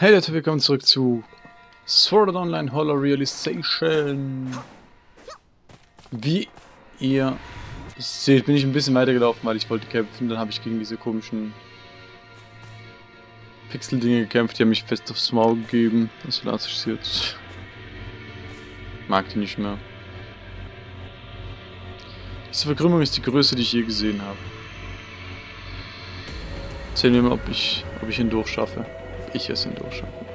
Hey Leute, willkommen zurück zu Sword Art Online Hollow Realization. Wie ihr seht, bin ich ein bisschen weitergelaufen, weil ich wollte kämpfen. Dann habe ich gegen diese komischen Pixel-Dinge gekämpft. Die haben mich fest aufs Maul gegeben. Das lasse ich jetzt. Mag die nicht mehr. Diese Verkrümmung ist die größte, die ich je gesehen habe. Sehen wir mal, ob ich, ob ich ihn durchschaffe ich es hindurchschaffen.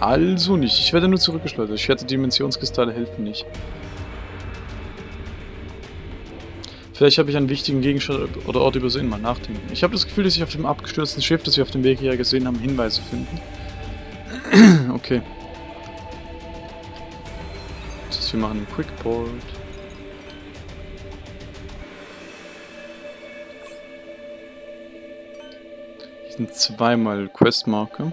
Also nicht. Ich werde nur zurückgeschleudert. Ich werde Dimensionskristalle helfen nicht. Vielleicht habe ich einen wichtigen Gegenstand oder Ort übersehen. Mal nachdenken. Ich habe das Gefühl, dass ich auf dem abgestürzten Schiff, das wir auf dem Weg hierher gesehen haben, Hinweise finden. okay. Wir machen einen Quickboard. Hier sind zweimal Questmarke.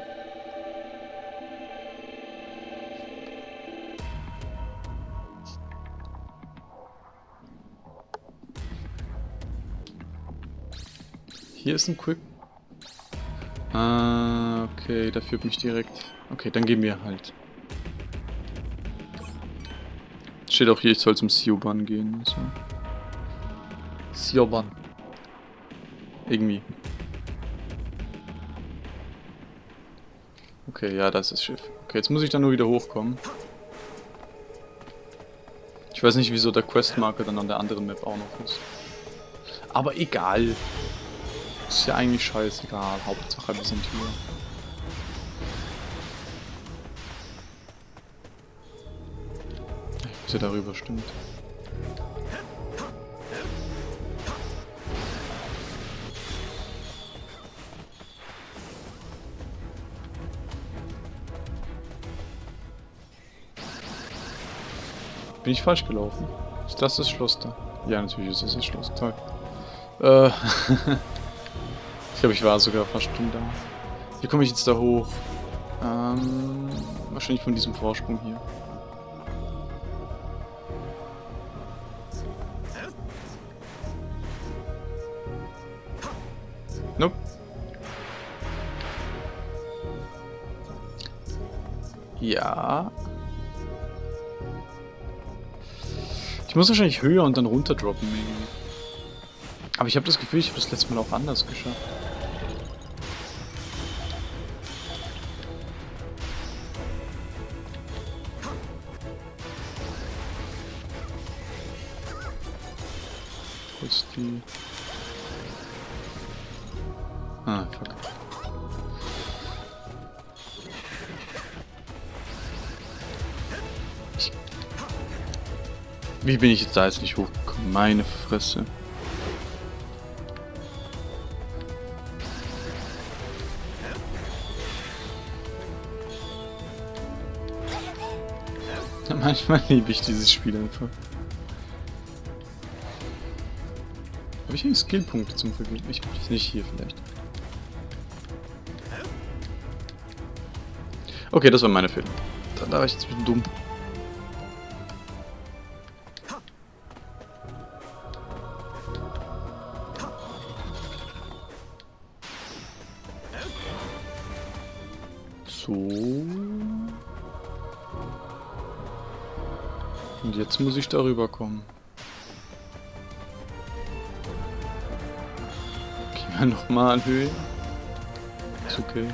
Hier ist ein Quick... Ah, okay, da führt mich direkt... Okay, dann gehen wir halt. Steht auch hier, ich soll zum Sioban gehen. So. Sioban. Irgendwie. Okay, ja, das ist das Schiff. Okay, jetzt muss ich dann nur wieder hochkommen. Ich weiß nicht, wieso der Questmarker dann an der anderen Map auch noch ist. Aber egal. Ist ja eigentlich scheißegal. Hauptsache, wir sind hier. Er darüber stimmt. Bin ich falsch gelaufen? Ist das das Schloss da? Ja, natürlich ist das das Schloss. Toll. Äh, ich glaube, ich war sogar fast schon da. Wie komme ich jetzt da hoch? Ähm, wahrscheinlich von diesem Vorsprung hier. Ich muss wahrscheinlich höher und dann runter droppen. Aber ich habe das Gefühl, ich habe das letzte Mal auch anders geschafft. Wie bin ich jetzt da jetzt nicht hochgekommen? Meine Fresse. Manchmal liebe ich dieses Spiel einfach. Habe ich einen Skillpunkt zum Vergeben? Ich weiß nicht hier vielleicht. Okay, das war meine Fehler. Da, da war ich jetzt ein bisschen dumm. So. Und jetzt muss ich darüber kommen. Gehen wir nochmal Höhe. Ist okay.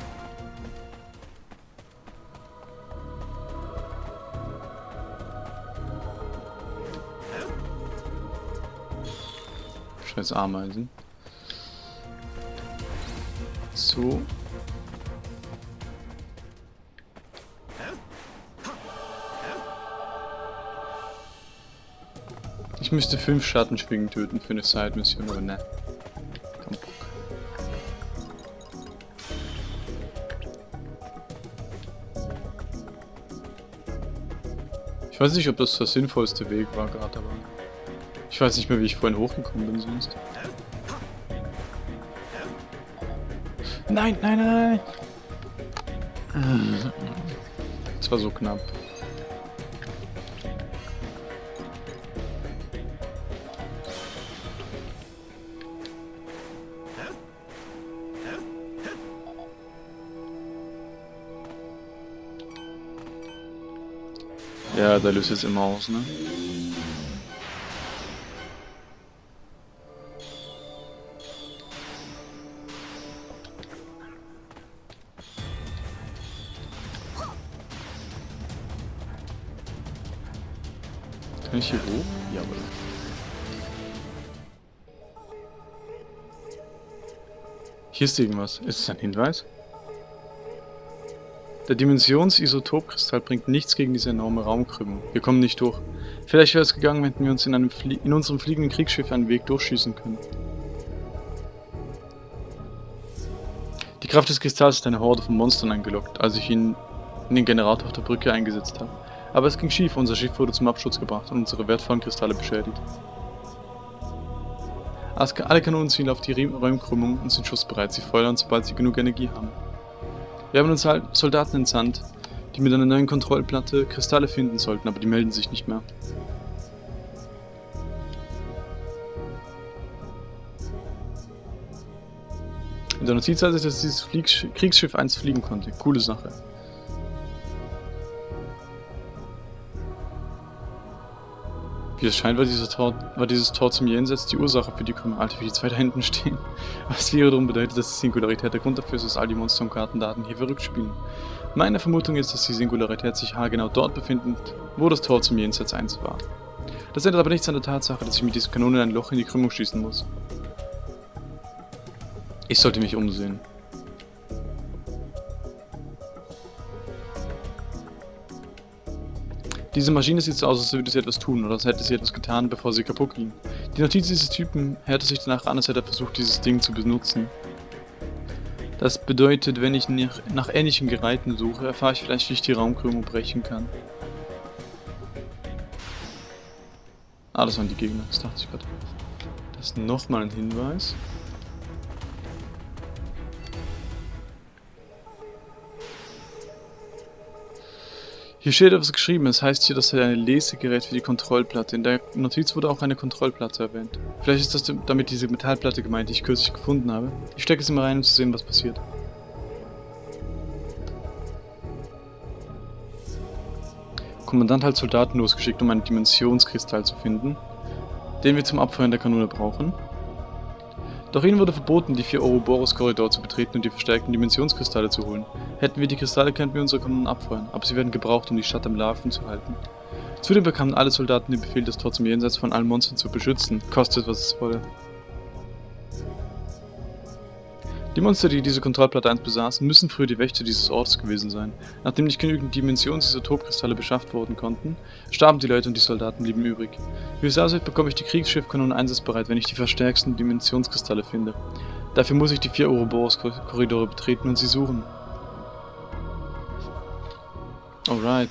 Scheiß Ameisen. So. Ich müsste fünf Schattenschwingen töten für eine Side-Mission, aber ne. Ich weiß nicht, ob das der sinnvollste Weg war gerade, aber... Ich weiß nicht mehr, wie ich vorhin hochgekommen bin sonst. Nein, nein, nein, nein. Das war so knapp. Ja, da löst jetzt immer aus, ne? Kann ich hier hoch? Jawohl. Hier ist irgendwas. Ist es ein Hinweis? Der Dimensionsisotopkristall bringt nichts gegen diese enorme Raumkrümmung. Wir kommen nicht durch. Vielleicht wäre es gegangen, hätten wir uns in, in unserem fliegenden Kriegsschiff einen Weg durchschießen können. Die Kraft des Kristalls hat eine Horde von Monstern angelockt, als ich ihn in den Generator auf der Brücke eingesetzt habe. Aber es ging schief, unser Schiff wurde zum Absturz gebracht und unsere wertvollen Kristalle beschädigt. Alle Kanonen zielen auf die Räumkrümmung und sind schussbereit. Sie feuern, sobald sie genug Energie haben. Wir haben uns halt Soldaten entsandt, die mit einer neuen Kontrollplatte Kristalle finden sollten, aber die melden sich nicht mehr. In der Notiz heißt es, dass dieses Kriegsschiff 1 fliegen konnte. Coole Sache. Wie es scheint, war, dieser Tor, war dieses Tor zum Jenseits die Ursache für die Krümmer. Alter, wie die zwei da hinten stehen. Was wiederum bedeutet, dass die Singularität der Grund dafür ist, dass all die Monster- und Kartendaten hier verrückt spielen. Meine Vermutung ist, dass die Singularität sich haargenau dort befindet, wo das Tor zum Jenseits 1 war. Das ändert aber nichts an der Tatsache, dass ich mit dieser Kanone ein Loch in die Krümmung schießen muss. Ich sollte mich umsehen. Diese Maschine sieht so aus, als würde sie etwas tun, oder als hätte sie etwas getan, bevor sie kaputt ging. Die Notiz dieses Typen hörte sich danach an, als hätte er versucht, dieses Ding zu benutzen. Das bedeutet, wenn ich nach, ähnlichen Geräten suche, erfahre ich vielleicht, wie ich die Raumkrümmung brechen kann. Ah, das waren die Gegner, das dachte ich gerade. Das ist nochmal ein Hinweis. Hier steht etwas geschrieben, es heißt hier, das sei ein Lesegerät für die Kontrollplatte. In der Notiz wurde auch eine Kontrollplatte erwähnt. Vielleicht ist das damit diese Metallplatte gemeint, die ich kürzlich gefunden habe. Ich stecke sie mal rein, um zu sehen, was passiert. Kommandant hat Soldaten losgeschickt, um einen Dimensionskristall zu finden, den wir zum Abfeuern der Kanone brauchen. Doch ihnen wurde verboten, die vier Ouroboros-Korridor zu betreten und die verstärkten Dimensionskristalle zu holen. Hätten wir die Kristalle, könnten wir unsere Kanonen abfeuern, aber sie werden gebraucht, um die Stadt am Laufen zu halten. Zudem bekamen alle Soldaten den Befehl, das Tor zum Jenseits von allen Monstern zu beschützen, kostet was es wolle. Die Monster, die diese Kontrollplatte 1 besaßen, müssen früher die Wächter dieses Ortes gewesen sein. Nachdem nicht genügend Dimensionsisotopkristalle beschafft worden konnten, starben die Leute und die Soldaten blieben übrig. Wie es aussieht, bekomme ich die Kriegsschiffkanonen einsatzbereit, wenn ich die verstärksten Dimensionskristalle finde. Dafür muss ich die vier Ouroboros-Korridore betreten und sie suchen. Alright.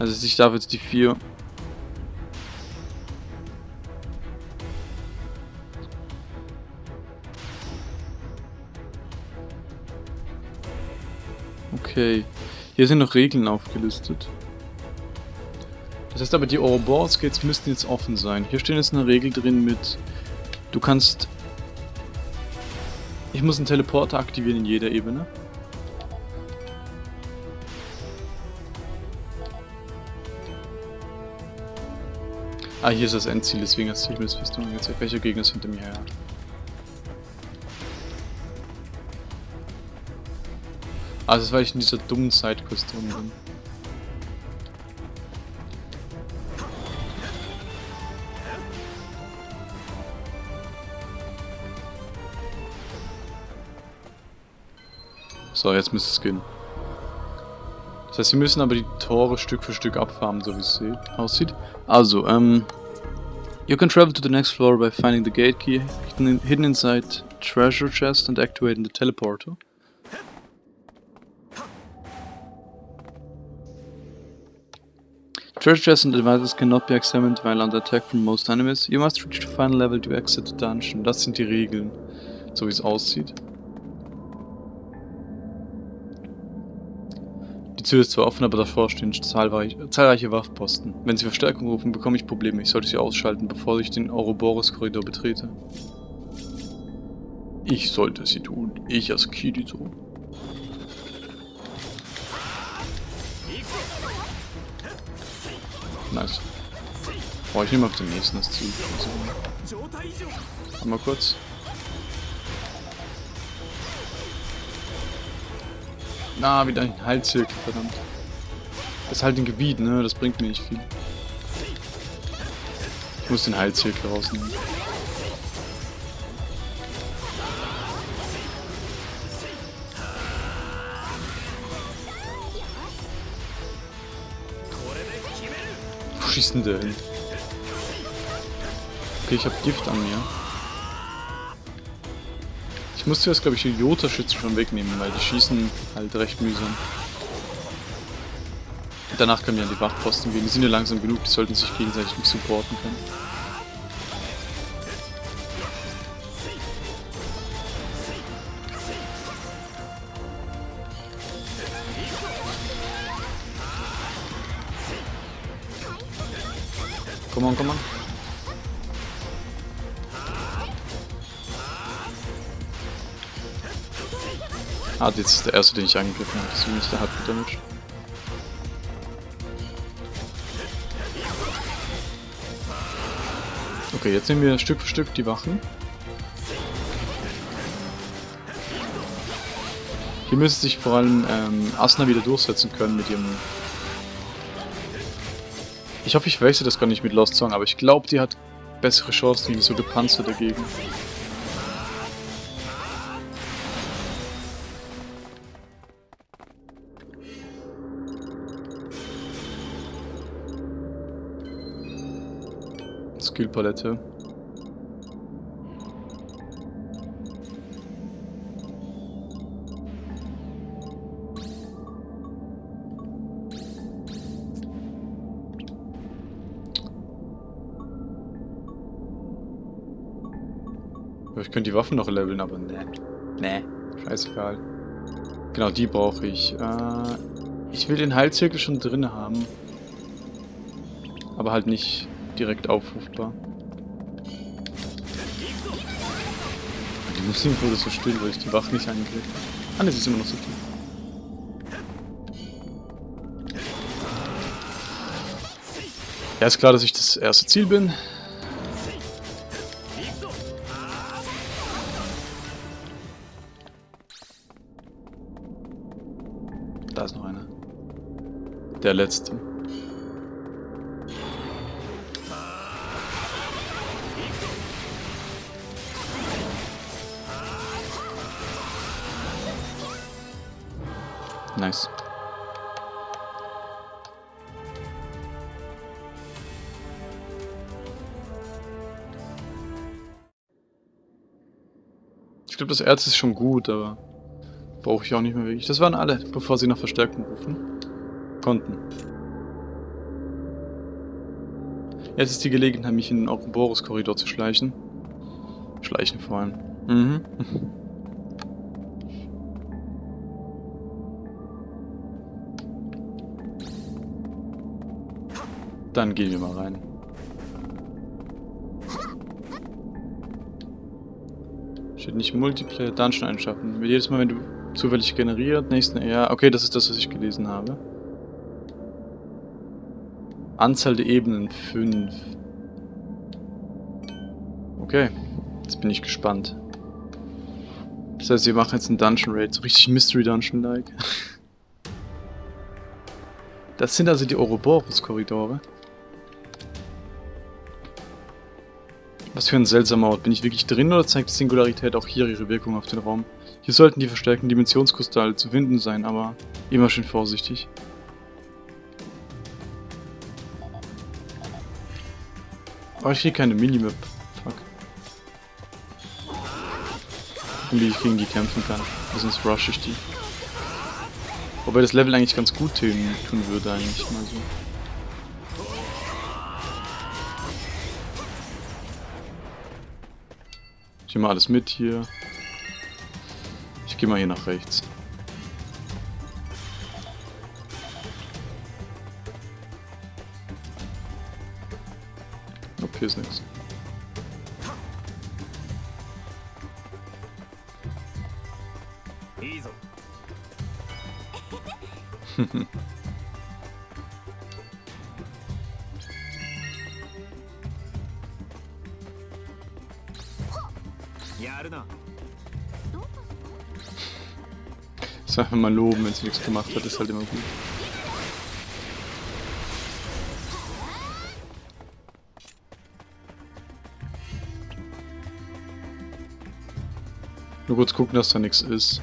Also ich darf jetzt die vier Okay. Hier sind noch Regeln aufgelistet. Das heißt aber, die Ouroboros Gates müssten jetzt offen sein. Hier stehen jetzt eine Regel drin mit... Du kannst... Ich muss einen Teleporter aktivieren in jeder Ebene. Ah, hier ist das Endziel, deswegen hat sich mir das Festung angezeigt. Welcher Gegner ist hinter mir her? Also das war ich in dieser dummen Sidequest drin bin. So, jetzt müsste es gehen. Das heißt, wir müssen aber die Tore Stück für Stück abfarmen, so wie es aussieht. Also, ähm... You can travel to the next floor by finding the gate key hidden inside treasure chest and activating the teleporter. Treasure chests and devices cannot be examined while under attack from most enemies. You must reach the final level to exit the dungeon. Das sind die Regeln, so wie es aussieht. Die Tür ist zwar offen, aber davor stehen zahlreiche, zahlreiche Wachposten. Wenn sie Verstärkung rufen, bekomme ich Probleme. Ich sollte sie ausschalten, bevor ich den Ouroboros-Korridor betrete. Ich sollte sie tun. Ich als Kirito. Nice. Boah, ich nehme auf den nächsten das Ziel. Mal kurz. Na, wieder ein Heilzirkel, verdammt. Das ist halt ein Gebiet, ne? Das bringt mir nicht viel. Ich muss den Heilzirkel rausnehmen. Denn der hin? Okay, ich habe Gift an mir. Ich muss zuerst, glaube ich, die Jota-Schützen schon wegnehmen, weil die schießen halt recht mühsam. Danach können wir an die Wachposten gehen. Die sind ja langsam genug, die sollten sich gegenseitig nicht supporten können. Komm on, komm on. Ah, jetzt ist der erste, den ich angegriffen habe, ist der Hard Damage. Okay, jetzt nehmen wir Stück für Stück die Wachen. Hier müsste sich vor allem ähm, Asna wieder durchsetzen können mit ihrem... Ich hoffe, ich wechsle das gar nicht mit Lost Song, aber ich glaube, die hat bessere Chancen gegen so gepanzerte dagegen. Skillpalette. Könnte die Waffen noch leveln, aber ne. Ne. Scheißegal. Genau, die brauche ich. Äh, ich will den Heilzirkel schon drin haben. Aber halt nicht direkt aufrufbar. Die Musik wurde so still, weil ich die Waffe nicht angekriegt Ah ne, sie ist immer noch so still. Ja, ist klar, dass ich das erste Ziel bin. Der letzte. Nice. Ich glaube, das Erz ist schon gut, aber brauche ich auch nicht mehr wirklich. Das waren alle, bevor sie nach Verstärkung rufen konnten. Jetzt ist die Gelegenheit, mich in den Ouroboros-Korridor zu schleichen. Schleichen vor allem. Mhm. Dann gehen wir mal rein. Steht nicht Multiplayer, Dungeon einschaffen. Jedes Mal, wenn du zufällig generiert, nächsten... Ja, okay, das ist das, was ich gelesen habe. Anzahl der Ebenen 5. Okay, jetzt bin ich gespannt. Das heißt, wir machen jetzt einen Dungeon Raid, so richtig Mystery Dungeon-like. Das sind also die Ouroboros-Korridore. Was für ein seltsamer Ort. Bin ich wirklich drin oder zeigt die Singularität auch hier ihre Wirkung auf den Raum? Hier sollten die verstärkten Dimensionskristalle zu finden sein, aber immer schön vorsichtig. Aber ich kriege keine Minimap. Fuck. Und wie ich gegen die kämpfen kann. Sonst rush ich die. Wobei das Level eigentlich ganz gut tun, tun würde eigentlich mal so. Ich nehme alles mit hier. Ich gehe mal hier nach rechts. Hier ist nichts. Sag mal loben, wenn sie nichts gemacht hat, ist halt immer gut. Kurz gucken, dass da nichts ist.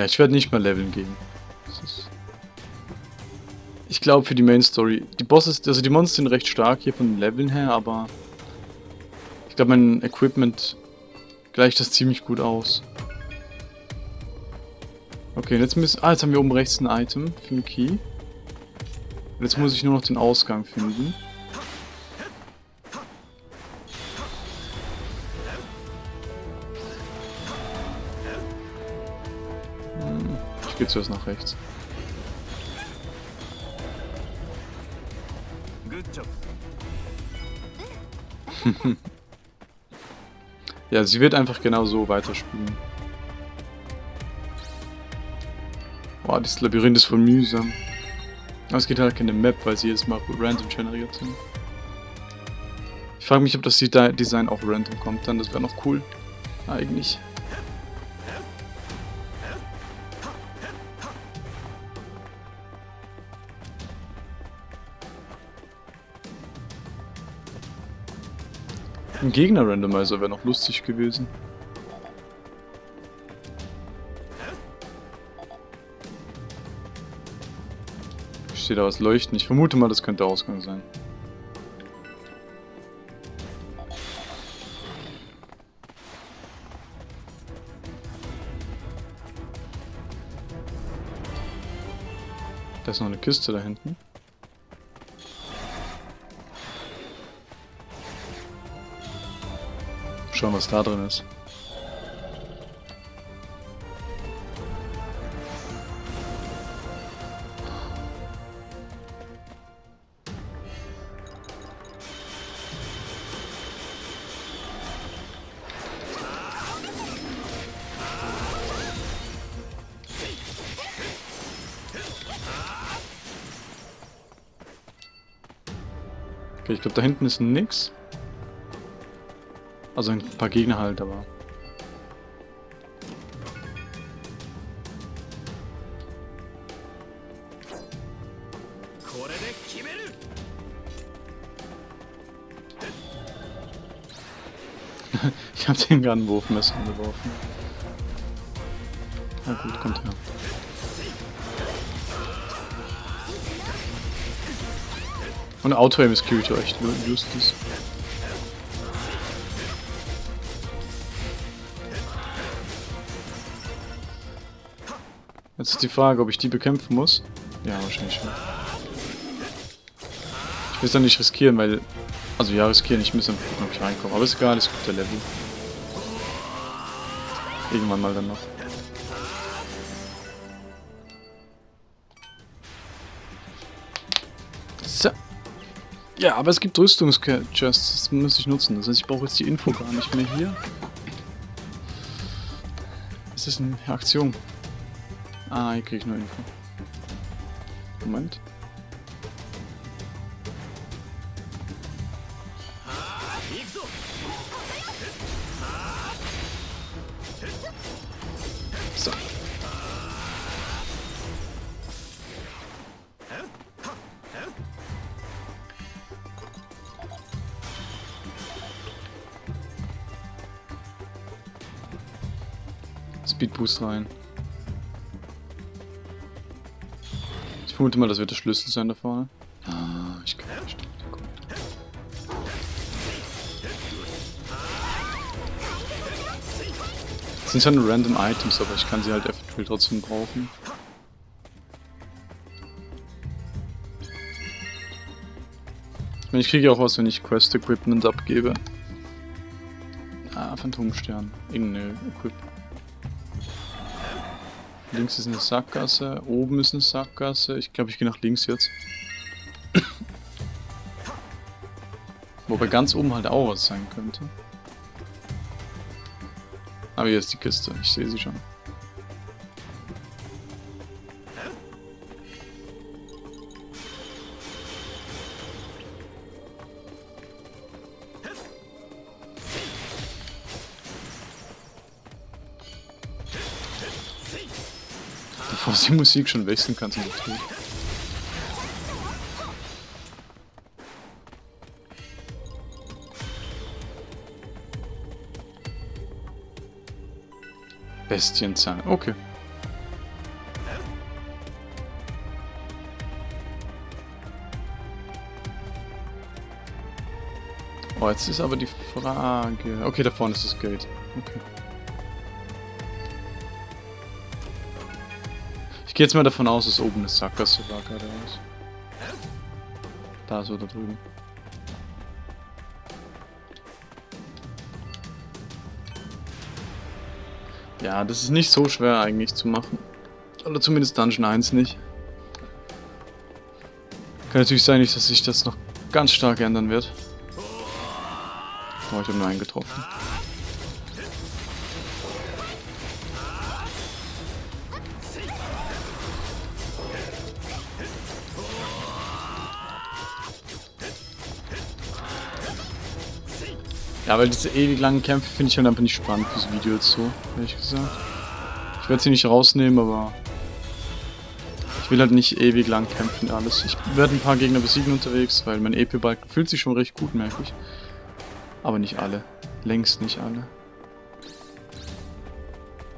Ja, ich werde nicht mal leveln gehen. Ich glaube für die Main Story. Die Bosses, also die Monster sind recht stark hier von den Leveln her, aber ich glaube mein Equipment gleicht das ziemlich gut aus. Okay, jetzt müssen. Ah, jetzt haben wir oben rechts ein Item für den Key. Jetzt muss ich nur noch den Ausgang finden. geht zuerst nach rechts. ja, sie wird einfach genau so weiterspielen. Boah, dieses Labyrinth ist voll mühsam. Aber es gibt halt keine Map, weil sie jetzt mal random generiert sind. Ich frage mich, ob das Design auch random kommt, dann das wäre noch cool. Eigentlich. Ein Gegner-Randomizer wäre noch lustig gewesen. Ich sehe da was leuchten. Ich vermute mal, das könnte Ausgang sein. Da ist noch eine Kiste da hinten. Schauen, was da drin ist. Ich glaube, da hinten ist nix. Also ein paar Gegner halt, aber... ich hab den Gunwurfmesser geworfen. Na gut, kommt her. Und Auto-Aim ist cute, echt, use Justice. Jetzt ist die Frage, ob ich die bekämpfen muss. Ja, wahrscheinlich schon. Ich will es dann nicht riskieren, weil... Also ja, riskieren, ich muss dann gucken, ob ich reinkomme. Aber ist egal, ist gut, der Level. Irgendwann mal dann noch. So. Ja, aber es gibt Rüstungschests, das muss ich nutzen. Das heißt, ich brauche jetzt die Info gar nicht mehr hier. Es ist eine Aktion. Ah, hier krieg ich nur Info. Moment. So. Speed Boost rein. Vermute mal, das wird der Schlüssel sein da vorne. Ah, ich kann nicht. Das sind schon random Items, aber ich kann sie halt eventuell trotzdem brauchen. Ich meine, ich kriege auch was, wenn ich Quest Equipment abgebe. Ah, Phantomstern. Irgendeine Equip Links ist eine Sackgasse, oben ist eine Sackgasse. Ich glaube, ich gehe nach links jetzt. Wobei ganz oben halt auch was sein könnte. Aber hier ist die Kiste, ich sehe sie schon. Bevor die Musik schon wechseln kann zum Betrieb. Bestienzahn, okay. Oh, jetzt ist aber die Frage... Okay, da vorne ist das Gate. Okay. Gehe jetzt mal davon aus, dass oben eine Sackgasse war geradeaus. Da so, da drüben. Ja, das ist nicht so schwer eigentlich zu machen. Oder zumindest Dungeon 1 nicht. Kann natürlich sein, dass sich das noch ganz stark ändern wird. Oh, ich habe nur einen getroffen. Ja, weil diese ewig langen Kämpfe finde ich halt einfach nicht spannend fürs Video jetzt so, ehrlich gesagt. Ich werde sie nicht rausnehmen, aber ich will halt nicht ewig lang kämpfen alles. Ich werde ein paar Gegner besiegen unterwegs, weil mein EP-Balken fühlt sich schon recht gut, merke ich. Aber nicht alle. Längst nicht alle.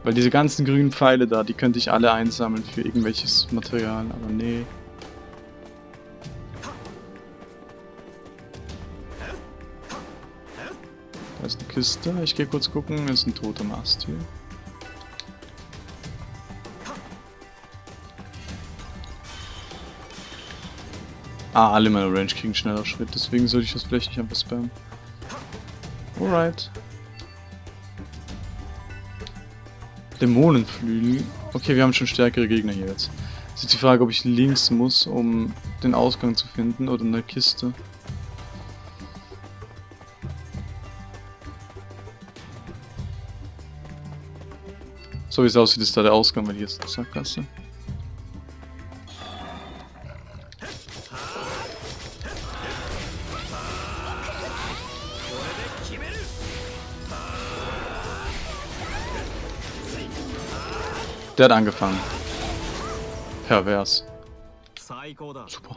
Weil diese ganzen grünen Pfeile da, die könnte ich alle einsammeln für irgendwelches Material, aber nee. Da ist eine Kiste. Ich gehe kurz gucken. Da ist ein toter Mast hier. Ah, alle meine Range kriegen schneller Schritt, deswegen sollte ich das vielleicht nicht einfach spammen. Alright. Dämonenflügel. Okay, wir haben schon stärkere Gegner hier jetzt. Ist die Frage, ob ich links muss, um den Ausgang zu finden oder eine Kiste. So wie es aussieht, ist da der Ausgang, wenn hier jetzt eine Sackgasse. Der hat angefangen. Pervers. Super.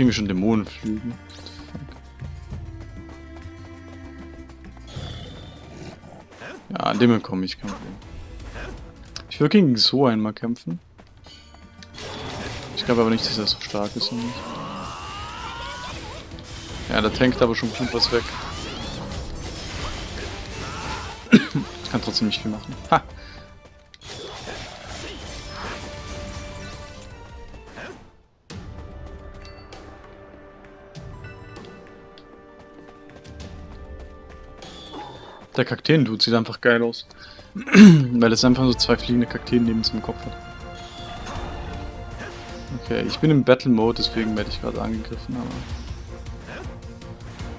Kriegen wir schon fuck? Ja, an dem komme ich kein Problem. Ich will gegen so einmal kämpfen. Ich glaube aber nicht, dass er so stark ist. Nämlich. Ja, der tankt aber schon bestimmt was weg. Ich kann trotzdem nicht viel machen. Ha! Der Kakteen-Dude sieht einfach geil aus. Weil es einfach so zwei fliegende Kakteen neben seinem Kopf hat. Okay, ich bin im Battle Mode, deswegen werde ich gerade angegriffen, aber...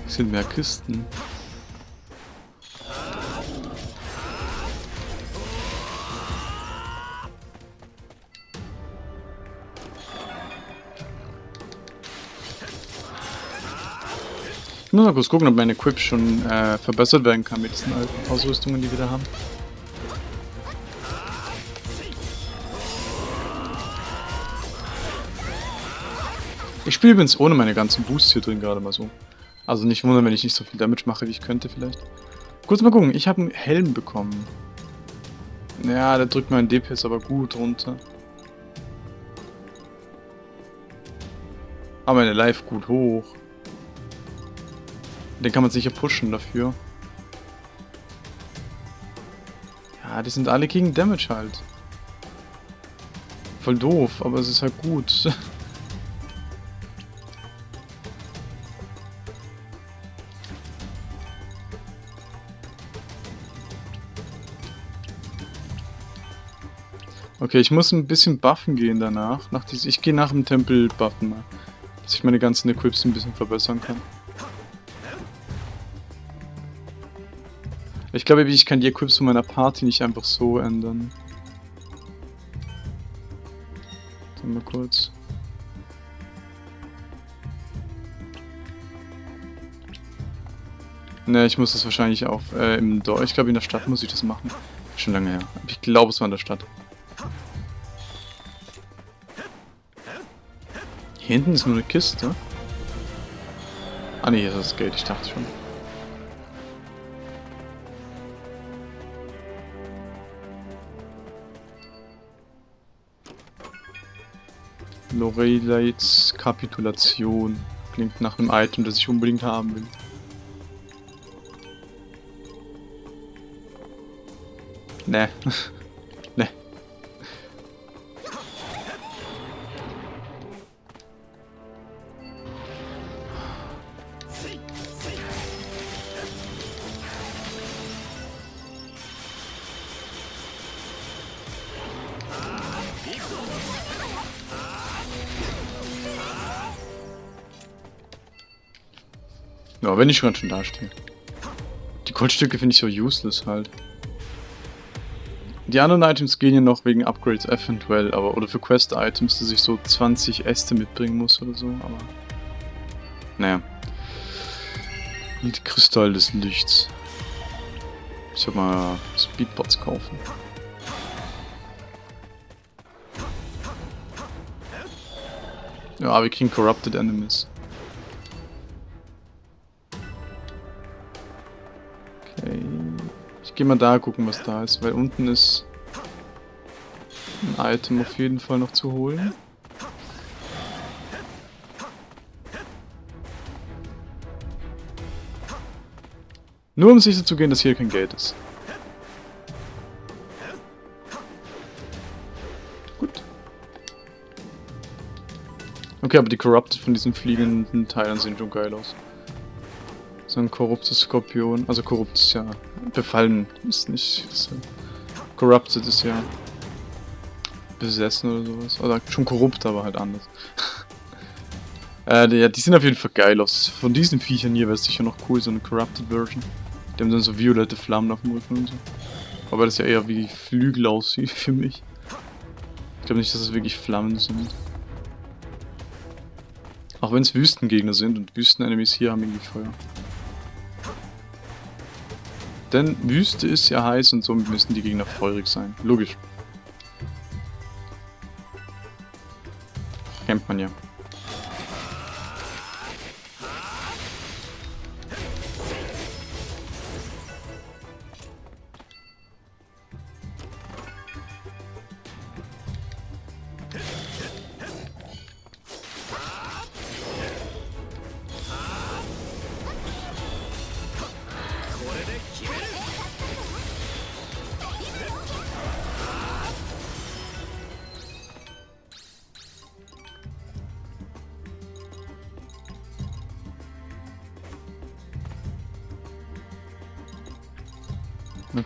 Es sind mehr Kisten. Ich muss mal kurz gucken, ob mein Equip schon äh, verbessert werden kann mit diesen alten Ausrüstungen, die wir da haben. Ich spiele übrigens ohne meine ganzen Boosts hier drin gerade mal so. Also nicht wundern, wenn ich nicht so viel Damage mache, wie ich könnte vielleicht. Kurz mal gucken, ich habe einen Helm bekommen. Ja, der drückt meinen DPS aber gut runter. Aber meine Life gut hoch. Den kann man sicher pushen dafür. Ja, die sind alle gegen Damage halt. Voll doof, aber es ist halt gut. Okay, ich muss ein bisschen buffen gehen danach. Nach ich gehe nach dem Tempel buffen mal. Dass ich meine ganzen Equips ein bisschen verbessern kann. Ich glaube, ich kann die Equips von meiner Party nicht einfach so ändern. Dann mal kurz. Ne, ich muss das wahrscheinlich auch äh, im Dorf. Ich glaube, in der Stadt muss ich das machen. Schon lange her. Ich glaube, es war in der Stadt. Hier hinten ist nur eine Kiste. Ah ne, hier ist das Geld. Ich dachte schon. Loreleits Kapitulation. Klingt nach einem Item, das ich unbedingt haben will. Ne. Ja, wenn ich schon schon dastehe. Die Goldstücke finde ich so useless halt. Die anderen Items gehen ja noch wegen Upgrades eventuell, aber oder für Quest-Items, dass ich so 20 Äste mitbringen muss oder so, aber... Naja. Die Kristall des Lichts. Ich soll mal Speedbots kaufen. Ja, wir kriegen Corrupted Enemies. Gehe mal da gucken, was da ist, weil unten ist ein Item auf jeden Fall noch zu holen. Nur um sicher zu gehen, dass hier kein Geld ist. Gut. Okay, aber die Corrupted von diesen fliegenden Teilen sehen schon geil aus. So ein korruptes Skorpion. Also korrupt ist ja befallen, ist nicht. Ist ja, corrupted ist ja besessen oder sowas. Oder schon korrupt, aber halt anders. äh, die, ja, die sehen auf jeden Fall geil aus. Von diesen Viechern hier wäre es sicher noch cool, so eine corrupted Version. Die haben dann so violette Flammen auf dem Rücken und so. Aber das ja eher wie Flügel aussieht für mich. Ich glaube nicht, dass es wirklich Flammen sind. Auch wenn es Wüstengegner sind und Wüstenenemies hier haben irgendwie Feuer. Denn Wüste ist ja heiß und somit müssen die Gegner feurig sein. Logisch. Kennt man ja.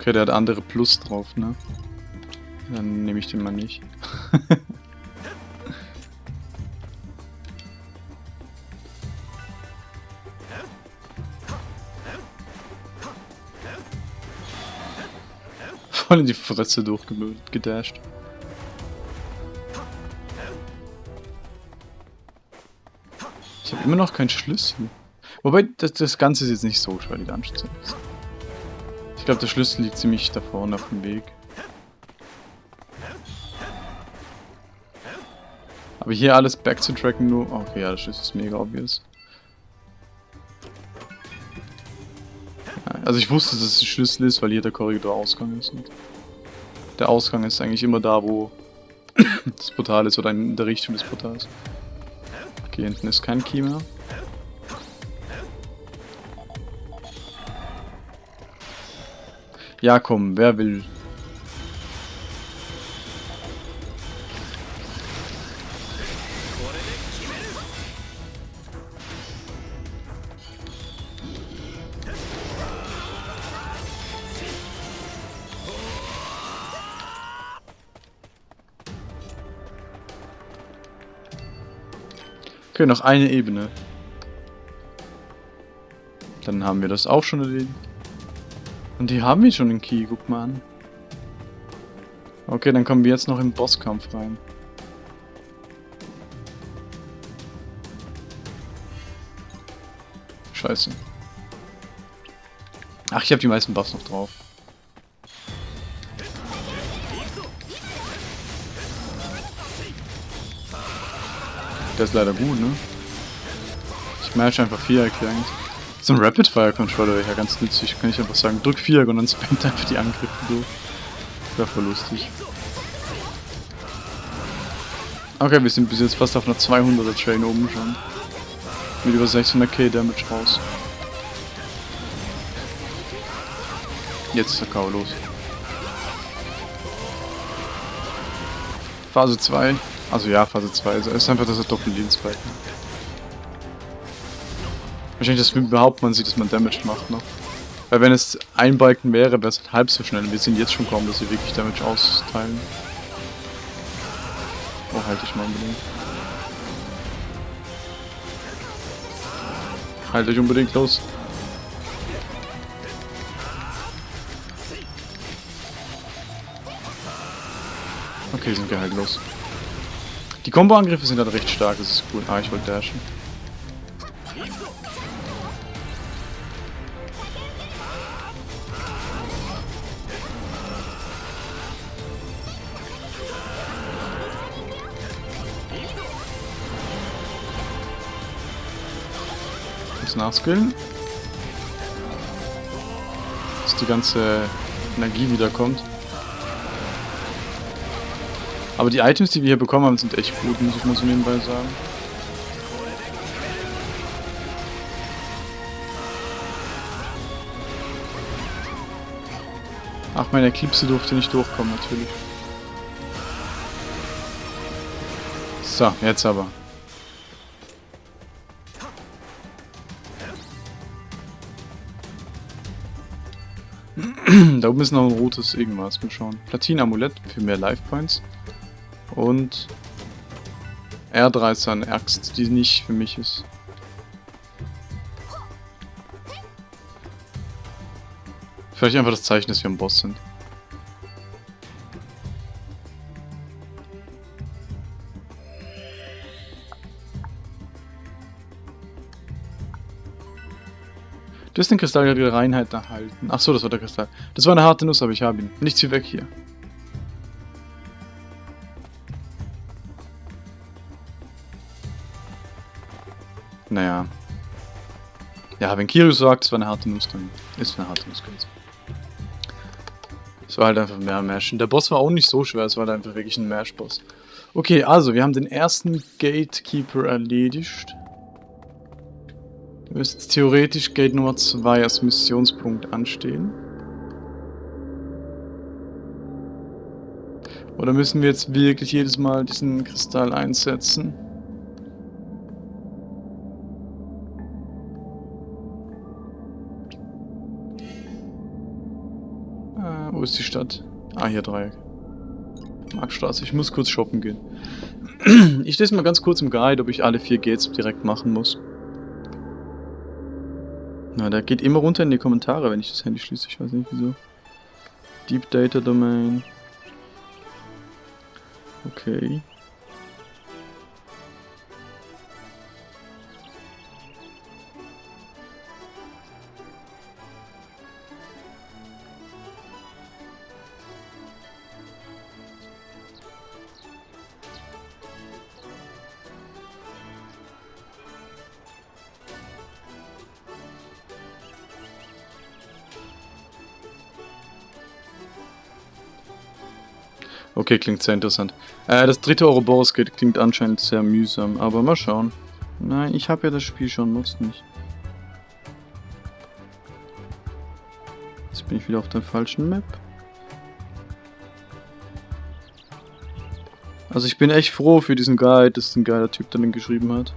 Okay, der hat andere Plus drauf, ne? Dann nehme ich den mal nicht. Voll in die Fresse durchgedasht. Ich habe immer noch keinen Schlüssel. Wobei, das, das Ganze ist jetzt nicht so schwer, die Dungeons sind. Ich glaube, der Schlüssel liegt ziemlich da vorne auf dem Weg. Aber hier alles backzutracken nur... Okay, ja, der Schlüssel ist mega obvious. Also ich wusste, dass es ein Schlüssel ist, weil hier der Korridor-Ausgang ist. Und der Ausgang ist eigentlich immer da, wo das Portal ist oder in der Richtung des Portals. Okay, hinten ist kein Key mehr. Ja, komm, wer will? Okay, noch eine Ebene. Dann haben wir das auch schon erledigt. Und die haben wir schon den Key, guck mal an. Okay, dann kommen wir jetzt noch in den Bosskampf rein. Scheiße. Ach, ich habe die meisten Buffs noch drauf. Der ist leider gut, ne? Ich merke einfach Viereck eigentlich. So ein Rapid Fire Controller wäre ja ganz nützlich, kann ich einfach sagen. Drück Viereck und dann spammt einfach die Angriffe durch. Wäre voll lustig. Okay, wir sind bis jetzt fast auf einer 200er Train oben schon. Mit über 600k Damage raus. Jetzt ist der K.O. los. Phase 2. Also ja, Phase 2. Also es ist einfach, dass er Doppel-Lebensbalken Wahrscheinlich, dass überhaupt man sieht, dass man Damage macht noch. Weil wenn es ein Balken wäre, wäre es halt halb so schnell. Wir sehen jetzt schon kaum, dass sie wirklich Damage austeilen. Oh, halte ich mal unbedingt. Halt euch unbedingt los. Okay, sind wir halt los. Die Combo-Angriffe sind halt recht stark, das ist cool. Ah, ich wollte dashen. Nachskillen. Dass die ganze Energie wiederkommt. Aber die Items, die wir hier bekommen haben, sind echt gut, muss ich mal so nebenbei sagen. Ach, meine Eclipse durfte nicht durchkommen, natürlich. So, jetzt aber. Da oben ist noch ein rotes irgendwas. Mal schauen. Platin-Amulett für mehr Life Points. Und R13 Axt, die nicht für mich ist. Vielleicht einfach das Zeichen, dass wir am Boss sind. Du hast den Kristall der Reinheit erhalten. Achso, das war der Kristall. Das war eine harte Nuss, aber ich habe ihn. Nichts wie weg hier. Naja. Ja, wenn Kiryu sagt, es war eine harte Nuss, dann ist es eine harte Nuss gewesen. Es war halt einfach mehr Mash. Und der Boss war auch nicht so schwer, es war halt einfach wirklich ein Mash-Boss. Okay, also, wir haben den ersten Gatekeeper erledigt. Müsste theoretisch Gate Nummer 2 als Missionspunkt anstehen. Oder müssen wir jetzt wirklich jedes Mal diesen Kristall einsetzen? Äh, wo ist die Stadt? Ah, hier Dreieck. Marktstraße. Ich muss kurz shoppen gehen. Ich lese mal ganz kurz im Guide, ob ich alle vier Gates direkt machen muss. Na, der geht immer runter in die Kommentare, wenn ich das Handy schließe. Ich weiß nicht wieso. Deep Data Domain. Okay. Okay, klingt sehr interessant. Äh, das dritte Ouroboros klingt anscheinend sehr mühsam, aber mal schauen. Nein, ich habe ja das Spiel schon, nutzt nicht. Jetzt bin ich wieder auf der falschen Map. Also ich bin echt froh für diesen Guide, dass ein geiler Typ dann den geschrieben hat.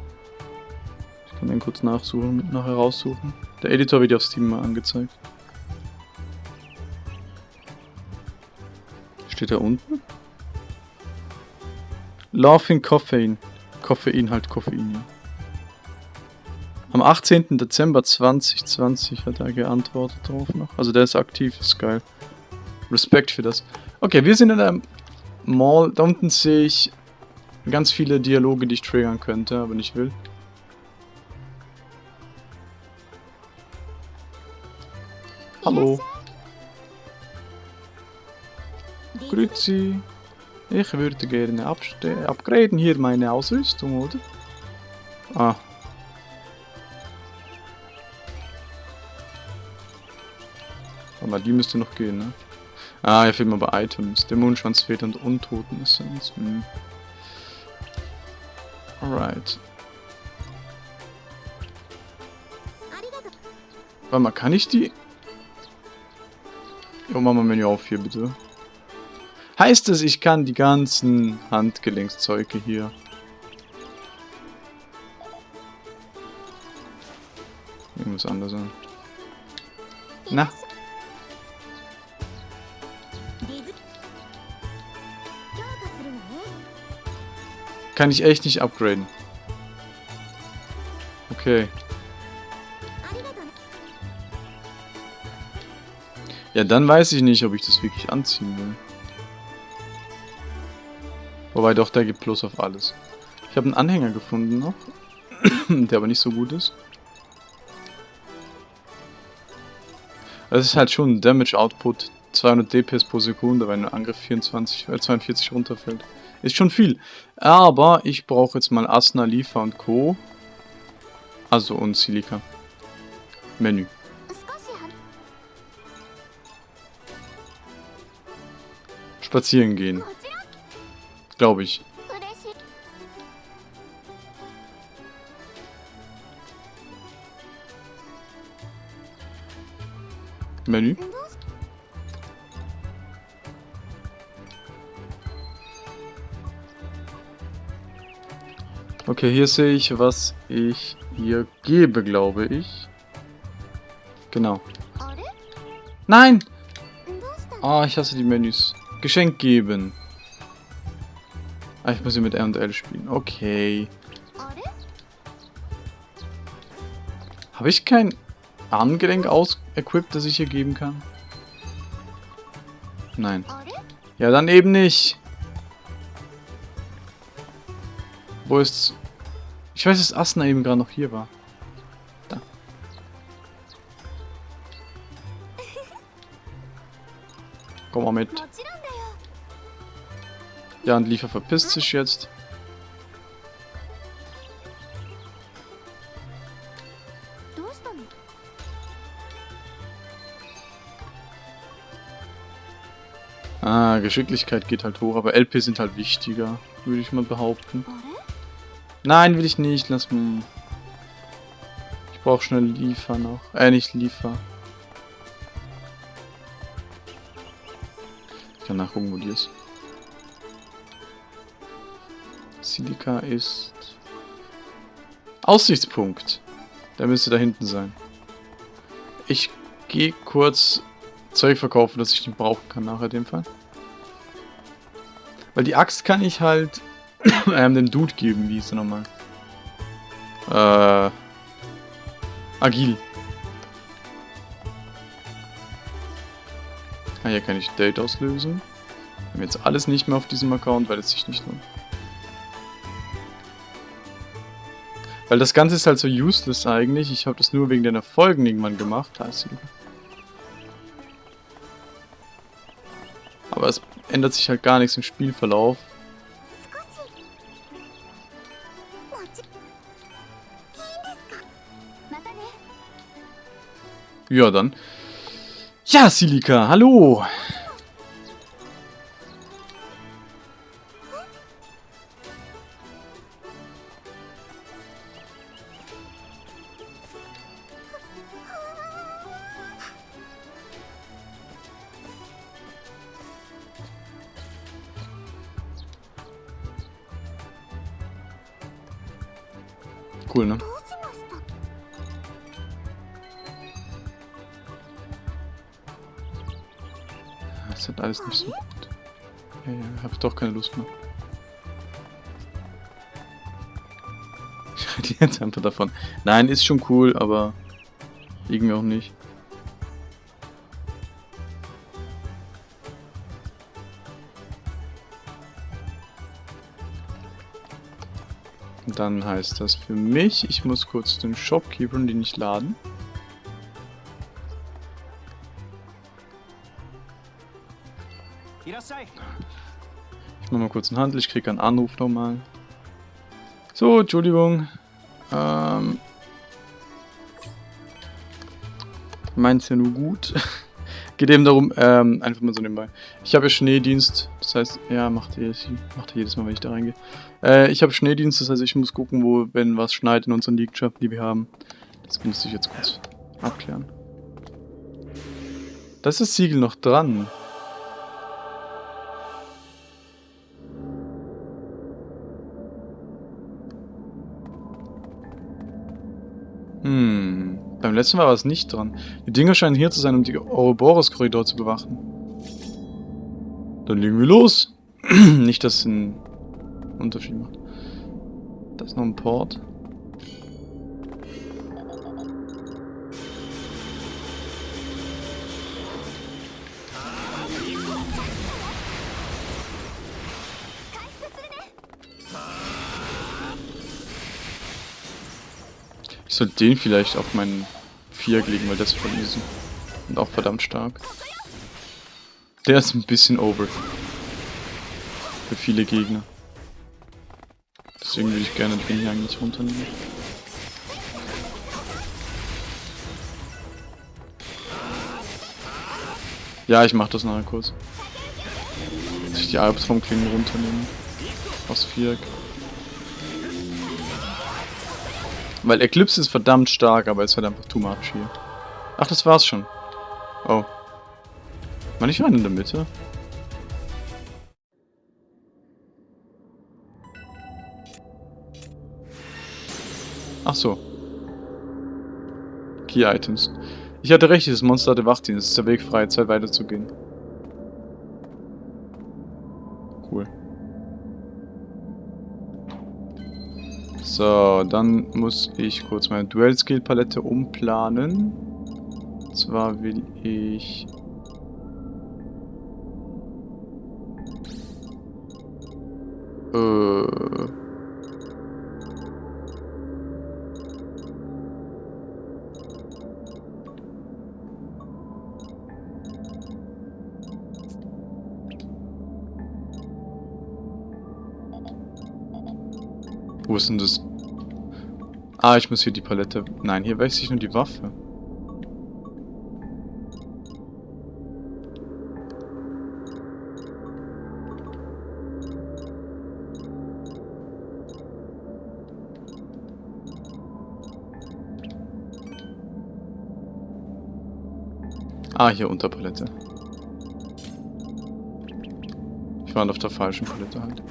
Ich kann den kurz nachsuchen, nachher raussuchen. Der Editor wird ja auf Steam mal angezeigt. Steht da unten? Laughing Koffein. Koffein halt Koffein, ja. Am 18. Dezember 2020 hat er geantwortet drauf noch. Also der ist aktiv, ist geil. Respekt für das. Okay, wir sind in der Mall. Da unten sehe ich ganz viele Dialoge, die ich triggern könnte, aber nicht will. Hallo. Grüezi. Ich würde gerne upgraden hier meine Ausrüstung, oder? Ah. Aber die müsste noch gehen, ne? Ah, hier fehlen aber Items. Der Mondschwanz fehlt und Untoten-Essenz. Hm. Alright. Warte mal, kann ich die... Jo, mach mal Menü auf hier, bitte. Heißt es, ich kann die ganzen Handgelenkszeuge hier... Irgendwas anders an. Na? Kann ich echt nicht upgraden. Okay. Ja, dann weiß ich nicht, ob ich das wirklich anziehen will. Wobei doch, der gibt Plus auf alles. Ich habe einen Anhänger gefunden noch, der aber nicht so gut ist. Also das ist halt schon ein Damage Output 200 DPS pro Sekunde, wenn ein Angriff 24, äh 42 runterfällt. Ist schon viel. Aber ich brauche jetzt mal Asna, Liefer und Co. Also und Silica. Menü. Spazieren gehen. Glaube ich. Menü. Okay, hier sehe ich, was ich ihr gebe, glaube ich. Genau. Nein! Ah, oh, ich hasse die Menüs. Geschenk geben. Ah, ich muss hier mit R und L spielen. Okay. Habe ich kein Armgelenk ausequipped, das ich hier geben kann? Nein. Ja, dann eben nicht. Wo ist's? Ich weiß, dass Asna eben gerade noch hier war. Da. Komm mal mit. Ja, und Liefer verpisst sich jetzt. Ah, Geschicklichkeit geht halt hoch, aber LP sind halt wichtiger, würde ich mal behaupten. Nein, will ich nicht, lass mal. Ich brauche schnell Liefer noch. Äh, nicht Liefer. Ich kann nachgucken, wo die ist. Silica ist... Aussichtspunkt. Der müsste da hinten sein. Ich gehe kurz Zeug verkaufen, das ich nicht brauchen kann nachher dem Fall. Weil die Axt kann ich halt ähm, dem Dude geben, wie hieß er nochmal? Äh. Agil. Ah, hier kann ich Date auslösen. Wir haben jetzt alles nicht mehr auf diesem Account, weil es sich nicht lohnt. Weil das Ganze ist halt so useless eigentlich. Ich habe das nur wegen den Erfolgen irgendwann gemacht. Aber es ändert sich halt gar nichts im Spielverlauf. Ja, dann. Ja, Silika, hallo. Keine Lust mehr. jetzt einfach davon. Nein, ist schon cool, aber irgendwie auch nicht. Dann heißt das für mich, ich muss kurz den Shopkeeper den nicht laden. Ich mach mal kurz einen Handel, ich krieg einen Anruf nochmal. So, Entschuldigung. Ähm. Meint's ja nur gut. Geht eben darum, ähm, einfach mal so nebenbei. Ich habe ja Schneedienst, das heißt, ja, macht er, macht jedes Mal, wenn ich da reingehe. Äh, ich habe Schneedienst, das heißt, ich muss gucken, wo, wenn was schneit in unseren Liegschaften, die wir haben. Das müsste ich jetzt kurz abklären. Da ist das Siegel noch dran. Hm. Beim letzten Mal war es nicht dran. Die Dinger scheinen hier zu sein, um die Ouroboros-Korridor zu bewachen. Dann legen wir los. nicht, dass es einen Unterschied macht. Da ist noch ein Port. Sollte den vielleicht auf meinen Viereck legen, weil das ist voll easy. Und auch verdammt stark. Der ist ein bisschen over. Für viele Gegner. Deswegen würde ich gerne den hier eigentlich runternehmen. Ja, ich mach das nachher kurz. Dass ich die Albtraumklingen runternehmen. Aus Viereck. Weil Eclipse ist verdammt stark, aber es ist halt einfach too much hier. Ach, das war's schon. Oh. War nicht einer in der Mitte? Ach so. Key Items. Ich hatte recht, dieses Monster hatte Wachdienst. Es ist der Weg frei, Zeit weiterzugehen. Cool. So, dann muss ich kurz meine Duell-Skill-Palette umplanen. Und zwar will ich... Äh... Wo ist denn das? Ah, ich muss hier die Palette... Nein, hier wechsle ich nur die Waffe. Ah, hier Unterpalette. Ich war auf der falschen Palette halt.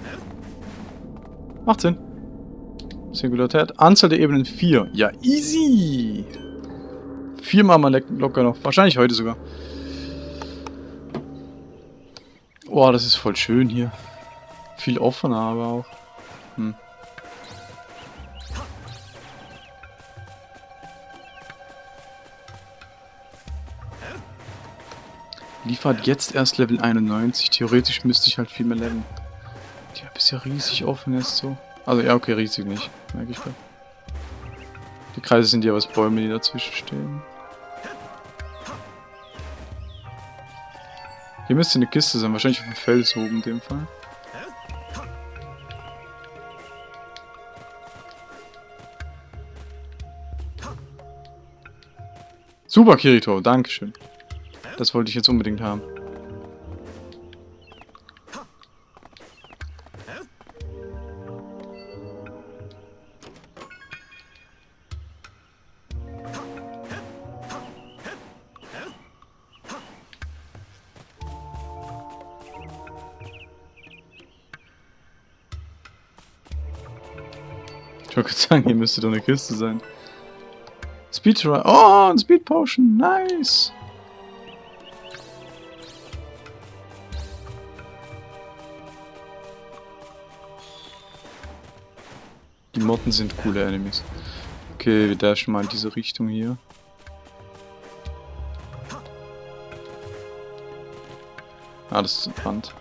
Macht Sinn. Singularität. Anzahl der Ebenen 4. Ja, easy. Viermal mal locker noch. Wahrscheinlich heute sogar. Boah, das ist voll schön hier. Viel offener aber auch. Hm. Liefert jetzt erst Level 91. Theoretisch müsste ich halt viel mehr leveln. Die Map ist ja riesig offen jetzt so. Also ja, okay, riesig nicht. Merke ich gerade. Die Kreise sind ja was Bäume, die dazwischen stehen. Hier müsste eine Kiste sein, wahrscheinlich auf dem Fels oben in dem Fall. Super, Kirito, Dankeschön. Das wollte ich jetzt unbedingt haben. Ich wollte sagen, hier müsste doch eine Kiste sein. Speed Oh, ein Speed Potion. Nice. Die Motten sind coole Enemies. Okay, wir dashen mal in diese Richtung hier. Ah, das ist ein Pfand.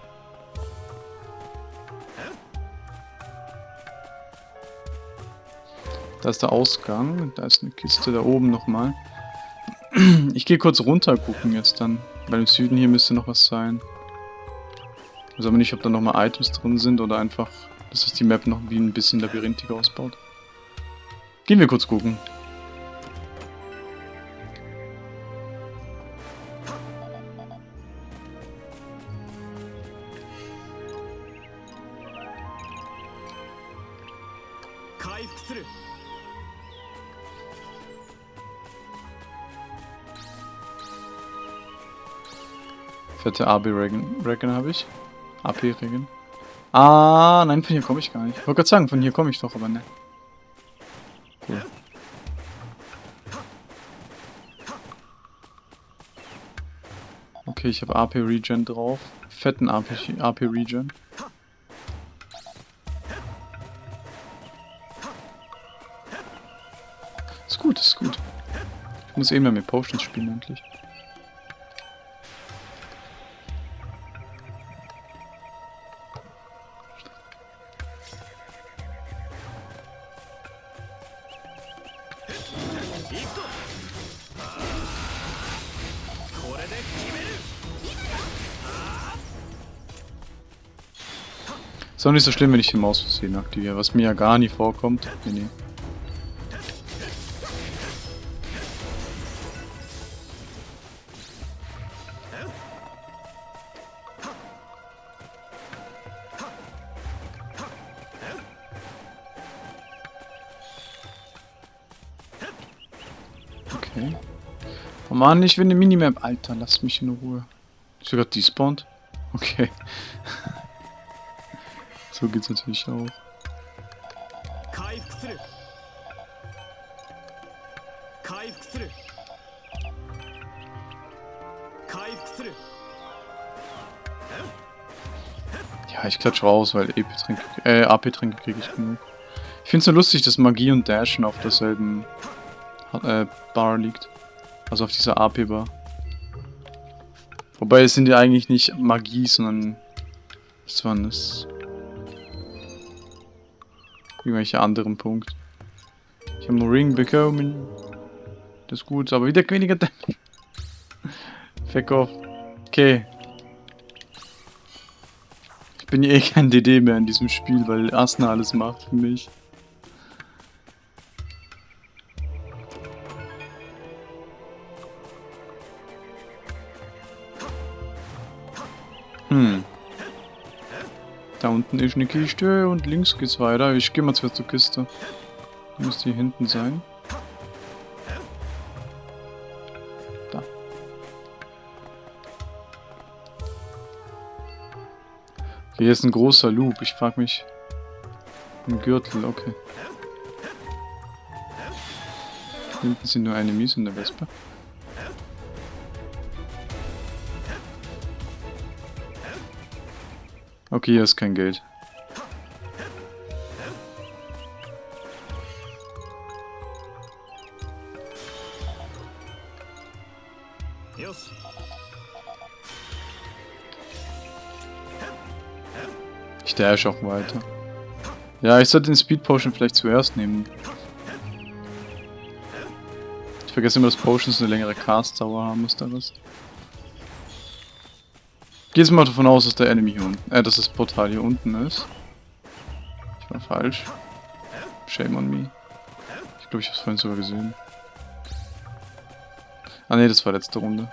Da ist der Ausgang. Da ist eine Kiste da oben nochmal. Ich gehe kurz runter gucken jetzt dann. Weil im Süden hier müsste noch was sein. Ich weiß aber nicht, ob da nochmal Items drin sind oder einfach, dass das die Map noch wie ein bisschen labyrinthiger ausbaut. Gehen wir kurz gucken. Fette AB-Regen Regen habe ich. AP-Regen. Ah, nein, von hier komme ich gar nicht. Ich wollte gerade sagen, von hier komme ich doch, aber ne. Cool. Okay, ich habe AP-Regen drauf. Fetten AP-Regen. Ist gut, ist gut. Ich muss eh mehr mit Potions spielen, endlich. Ist auch nicht so schlimm, wenn ich die Maus versehen aktiviere, was mir ja gar nie vorkommt. Nee, nee. Okay. Oh Mann, ich will eine Minimap. Alter, lass mich in Ruhe. Ist sogar despawned? Okay. So geht's natürlich auch. Ja, ich klatsch raus, weil EP-Tränke, äh, AP-Tränke kriege ich genug. Ich find's nur lustig, dass Magie und Dashen auf derselben äh, Bar liegt. Also auf dieser AP-Bar. Wobei es sind ja eigentlich nicht Magie, sondern... Was war denn das? Irgendwelche anderen Punkt. Ich habe einen Ring bekommen. Das ist gut, aber wieder weniger Damage. Off. Okay. Ich bin eh kein DD mehr in diesem Spiel, weil Asna alles macht für mich. Da unten ist eine Kiste und links geht's weiter. Ich gehe mal zur Kiste. Muss die hinten sein. Da. Hier ist ein großer Loop. Ich frage mich. Ein Gürtel, okay. Hinten sind nur Enemies und eine Wespe. Okay, hier ist kein Geld. Ich dash auch weiter. Ja, ich sollte den Speed Potion vielleicht zuerst nehmen. Ich vergesse immer, dass Potions eine längere Cast-Dauer haben, ist da was? Geh jetzt mal davon aus, dass der Enemy hier unten, äh, dass das Portal hier unten ist. Ich war falsch. Shame on me. Ich glaube, ich habe es vorhin sogar gesehen. Ah ne, das war letzte Runde.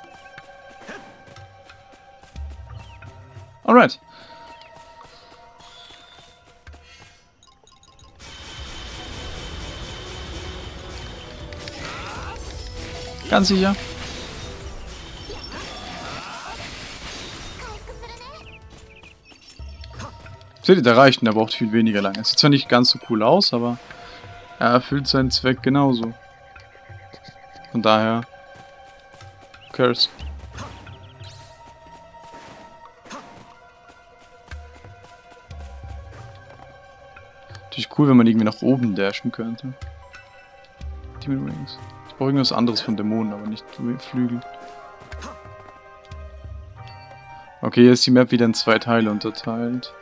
Alright. Ganz sicher. Seht ihr, der reicht und der braucht viel weniger lange. Sieht zwar nicht ganz so cool aus, aber er erfüllt seinen Zweck genauso. Von daher... Curse. Natürlich cool, wenn man irgendwie nach oben dashen könnte. Demon Wings. Ich brauche irgendwas anderes von Dämonen, aber nicht Flügel. Okay, hier ist die Map wieder in zwei Teile unterteilt.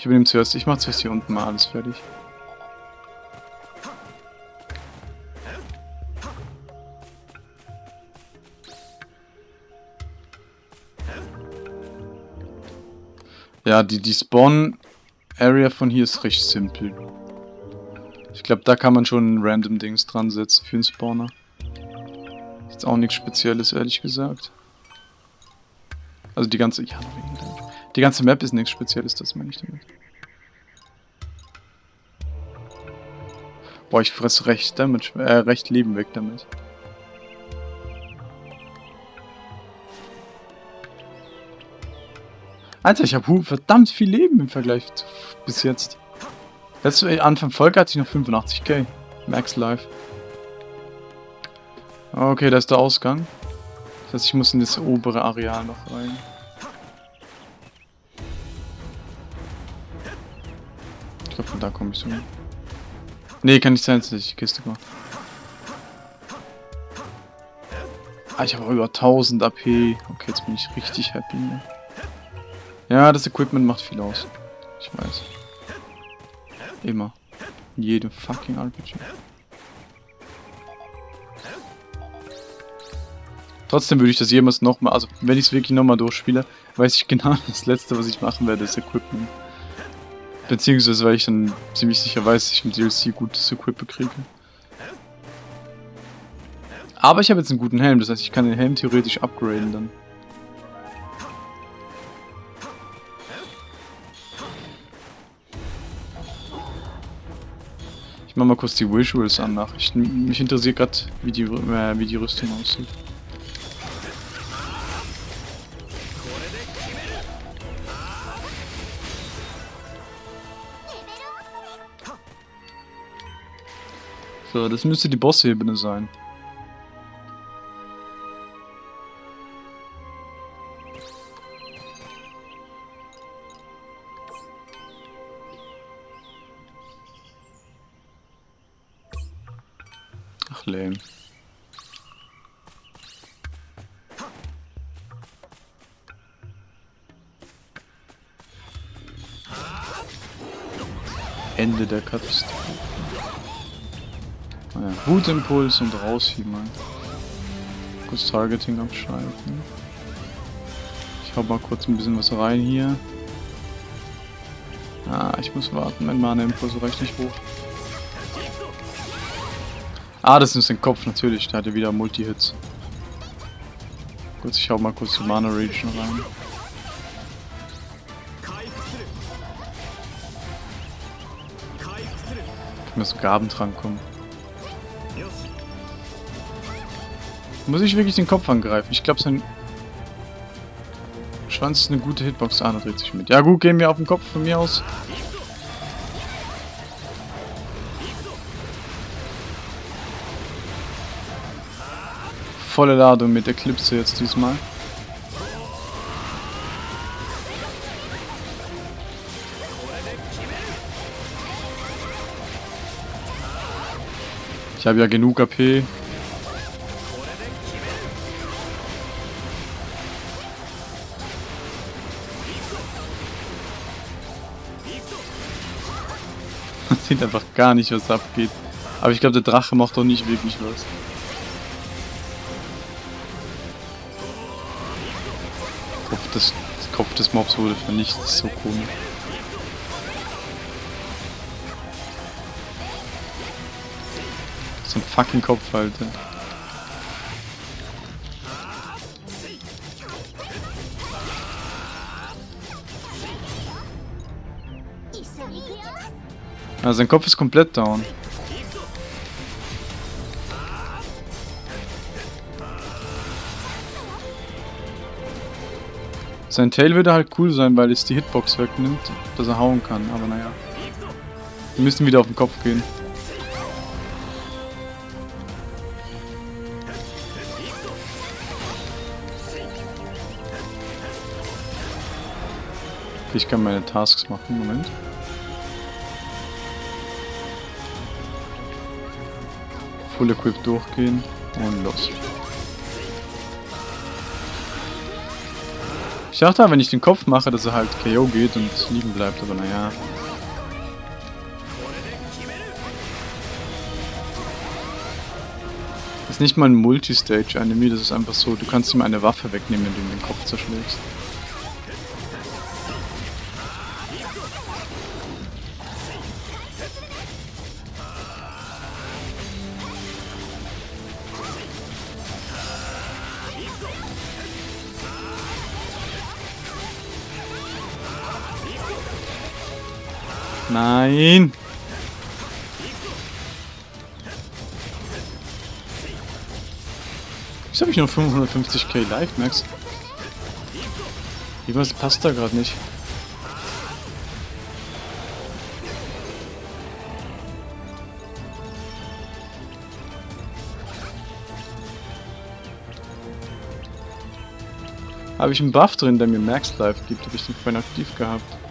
Ich übernehme zuerst, ich mache zuerst hier unten mal alles fertig. Ja, die, die Spawn-Area von hier ist recht simpel. Ich glaube, da kann man schon random Dings dran setzen für einen Spawner. Ist auch nichts Spezielles, ehrlich gesagt. Also die ganze... Ja, die ganze Map ist nichts Spezielles, das meine ich damit. Boah, ich fress recht Damage, äh, recht Leben weg damit. Alter, ich habe verdammt viel Leben im Vergleich zu, bis jetzt. Letzte Anfang Folge hatte ich noch 85k. Max Life. Okay, da ist der Ausgang. Das heißt, ich muss in das obere Areal noch rein. Da komme ich so. Nee, kann nicht sein, dass ich die Kiste gemacht. Ah, ich habe über 1000 AP. Okay, jetzt bin ich richtig happy. Ne? Ja, das Equipment macht viel aus. Ich weiß. Immer. In jedem fucking RPG. Trotzdem würde ich das jemals nochmal, also wenn ich es wirklich nochmal durchspiele, weiß ich genau, das letzte, was ich machen werde, ist Equipment. Beziehungsweise, weil ich dann ziemlich sicher weiß, dass ich im DLC gutes Equipment kriege. Aber ich habe jetzt einen guten Helm, das heißt, ich kann den Helm theoretisch upgraden dann. Ich mach mal kurz die Visuals an nach. Ich, mich interessiert gerade, wie, äh, wie die Rüstung aussieht. So, das müsste die Bossebene sein. Ach, lame. Ende der Katastrophe. Naja, Wutimpuls und rausschieben. Kurz Targeting abschalten. Ich hau mal kurz ein bisschen was rein hier. Ah, ich muss warten, mein Mana-Impuls reicht nicht hoch. Ah, das ist ein Kopf, natürlich. Der hatte wieder Multi-Hits. Gut, ich hau mal kurz die Mana Region rein. Kann mir so Gaben dran kommen. Muss ich wirklich den Kopf angreifen? Ich glaube, sein Schwanz ist eine gute Hitbox. Ah, dreht sich mit. Ja gut, gehen wir auf den Kopf von mir aus. volle Ladung mit Eclipse jetzt diesmal. Ich habe ja genug AP. Man sieht einfach gar nicht, was abgeht. Aber ich glaube, der Drache macht doch nicht wirklich was. Kopf des, Kopf des Mobs wurde vernichtet, so komisch. So ein fucking Kopf, Alter. Ja, sein Kopf ist komplett down. Sein Tail würde halt cool sein, weil es die Hitbox wegnimmt, dass er hauen kann, aber naja. Wir müssen wieder auf den Kopf gehen. Ich kann meine Tasks machen, Moment. Full Equip durchgehen und los. Ich dachte, wenn ich den Kopf mache, dass er halt KO geht und liegen bleibt, aber naja. Das ist nicht mal ein Multistage-Enemy, das ist einfach so, du kannst ihm eine Waffe wegnehmen, wenn du ihm den Kopf zerschlägst. Nein! Wieso habe ich nur 550k Life Max? Irgendwas passt da gerade nicht. Habe ich einen Buff drin, der mir Max Life gibt? Habe ich den vorhin aktiv gehabt?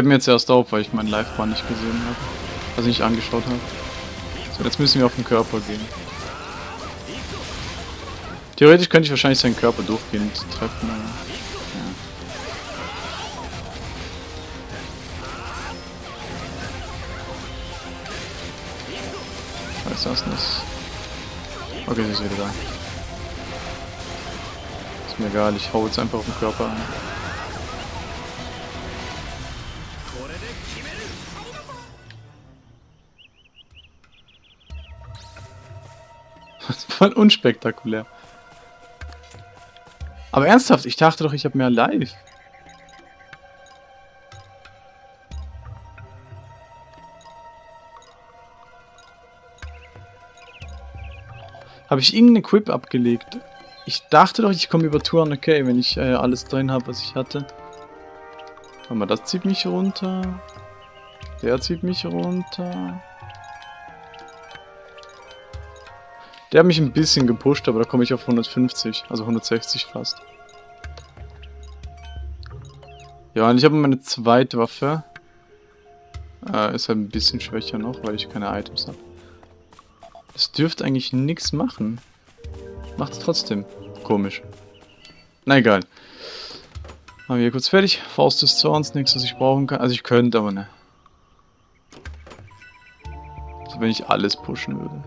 Fällt mir jetzt erst auf, weil ich meinen Live-Bar nicht gesehen habe. Also nicht angeschaut habe. So, jetzt müssen wir auf den Körper gehen. Theoretisch könnte ich wahrscheinlich seinen Körper durchgehend treffen. Ja. Ist das nicht? Okay, sie ist wieder da. Ist mir egal, ich hau jetzt einfach auf den Körper an. Voll unspektakulär. Aber ernsthaft, ich dachte doch, ich habe mehr Live. Habe ich irgendeinen Equip abgelegt? Ich dachte doch, ich komme über Touren okay, wenn ich äh, alles drin habe, was ich hatte. Warte mal, das zieht mich runter. Der zieht mich runter. Der hat mich ein bisschen gepusht, aber da komme ich auf 150, also 160 fast. Ja, und ich habe meine zweite Waffe. Äh, ist halt ein bisschen schwächer noch, weil ich keine Items habe. Das dürfte eigentlich nichts machen. Macht es trotzdem. Komisch. Na egal. Machen wir kurz fertig. Faust des Zorns, nichts, was ich brauchen kann. Also ich könnte, aber ne. Also wenn ich alles pushen würde.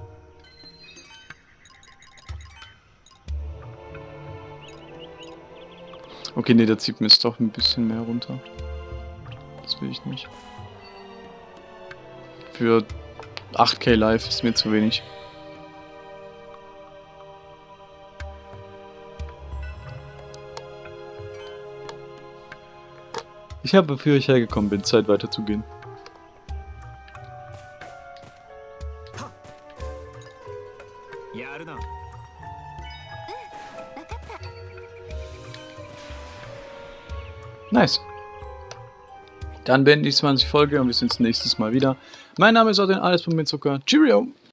Okay, ne, der zieht mir jetzt doch ein bisschen mehr runter. Das will ich nicht. Für 8k Live ist mir zu wenig. Ich habe, wofür ich hergekommen bin, Zeit weiterzugehen. Nice. Dann beende ich 20 Folge und wir sehen uns nächstes Mal wieder. Mein Name ist Odin, alles von mir Zucker. Cheerio!